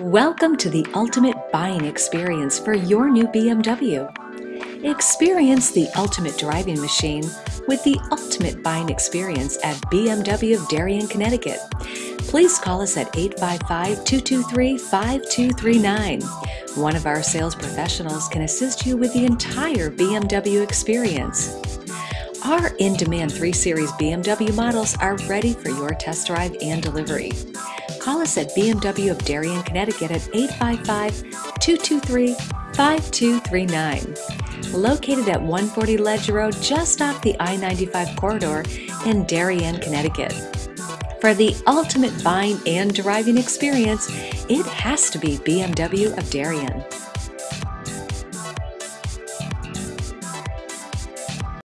Welcome to the ultimate buying experience for your new BMW. Experience the ultimate driving machine with the ultimate buying experience at BMW of Darien, Connecticut. Please call us at 855-223-5239. One of our sales professionals can assist you with the entire BMW experience. Our in-demand 3 Series BMW models are ready for your test drive and delivery. Call us at BMW of Darien, Connecticut at 855-223-5239. Located at 140 Ledge Road just off the I-95 corridor in Darien, Connecticut. For the ultimate buying and driving experience, it has to be BMW of Darien.